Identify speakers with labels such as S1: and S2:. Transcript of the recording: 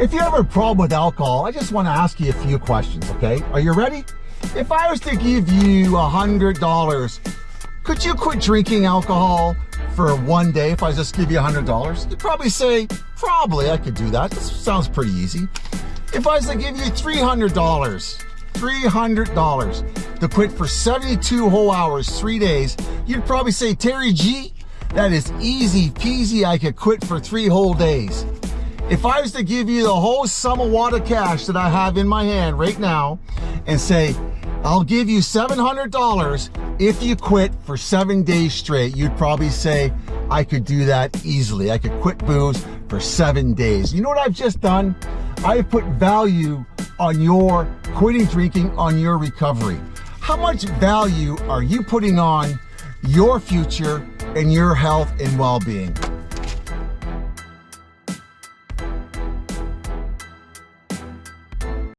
S1: If you have a problem with alcohol, I just want to ask you a few questions, okay? Are you ready? If I was to give you a hundred dollars, could you quit drinking alcohol for one day if I just give you a hundred dollars? You'd probably say, probably I could do that. This sounds pretty easy. If I was to give you three hundred dollars, three hundred dollars to quit for 72 whole hours, three days, you'd probably say, Terry G, that is easy peasy. I could quit for three whole days. If I was to give you the whole sum of water cash that I have in my hand right now and say, I'll give you $700 if you quit for seven days straight, you'd probably say, I could do that easily. I could quit booze for seven days. You know what I've just done? I put value on your quitting drinking, on your recovery. How much value are you putting on your future and your health and well-being?